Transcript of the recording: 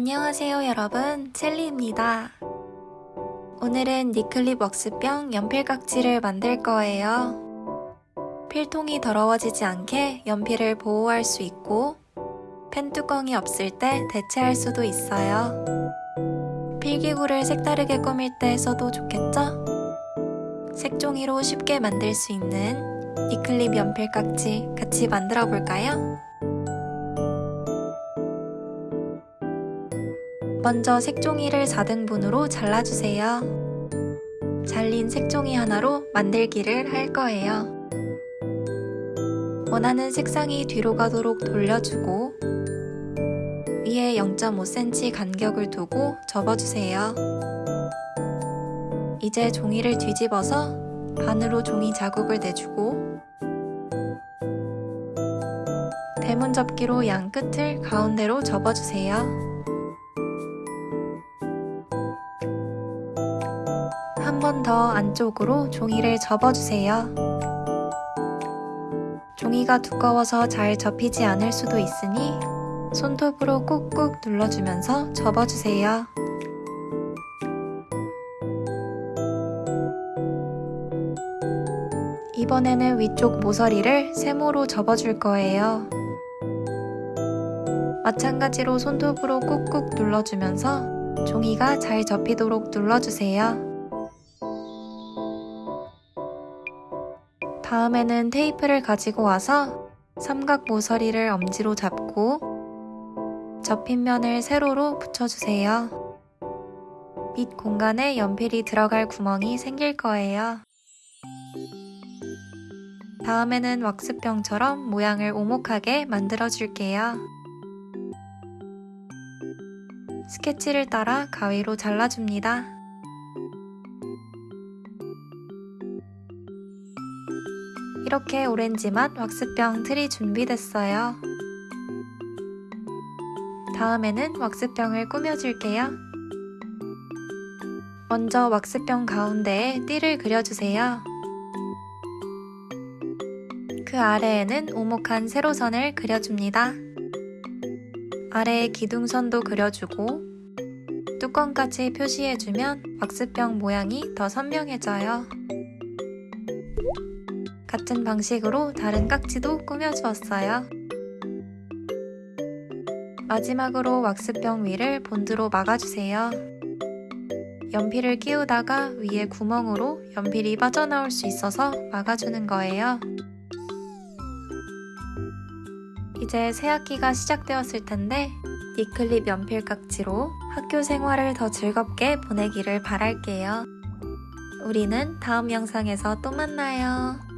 안녕하세요 여러분 첼리입니다 오늘은 니클립 웍스병 연필 깍지를 만들 거예요 필통이 더러워지지 않게 연필을 보호할 수 있고 펜 뚜껑이 없을 때 대체할 수도 있어요 필기구를 색다르게 꾸밀 때 써도 좋겠죠? 색종이로 쉽게 만들 수 있는 니클립 연필 깍지 같이 만들어 볼까요? 먼저 색종이를 4등분으로 잘라주세요. 잘린 색종이 하나로 만들기를 할 거예요. 원하는 색상이 뒤로 가도록 돌려주고 위에 0.5cm 간격을 두고 접어주세요. 이제 종이를 뒤집어서 반으로 종이 자국을 내주고 대문 접기로 양 끝을 가운데로 접어주세요. 한 번 더 안쪽으로 종이를 접어주세요. 종이가 두꺼워서 잘 접히지 않을 수도 있으니 손톱으로 꾹꾹 눌러주면서 접어주세요. 이번에는 위쪽 모서리를 세모로 접어줄 거예요. 마찬가지로 손톱으로 꾹꾹 눌러주면서 종이가 잘 접히도록 눌러주세요. 다음에는 테이프를 가지고 와서 삼각 모서리를 엄지로 잡고 접힌 면을 세로로 붙여주세요. 밑 공간에 연필이 들어갈 구멍이 생길 거예요. 다음에는 왁스병처럼 모양을 오목하게 만들어 줄게요. 스케치를 따라 가위로 잘라줍니다. 이렇게 오렌지 맛 왁스병 틀이 준비됐어요. 다음에는 왁스병을 꾸며줄게요. 먼저 왁스병 가운데에 띠를 그려주세요. 그 아래에는 오목한 세로선을 그려줍니다. 아래에 기둥선도 그려주고 뚜껑까지 표시해주면 왁스병 모양이 더 선명해져요. 같은 방식으로 다른 깍지도 꾸며주었어요. 마지막으로 왁스병 위를 본드로 막아주세요. 연필을 끼우다가 위에 구멍으로 연필이 빠져나올 수 있어서 막아주는 거예요. 이제 새학기가 시작되었을 텐데 니클립 연필 깍지로 학교 생활을 더 즐겁게 보내기를 바랄게요. 우리는 다음 영상에서 또 만나요.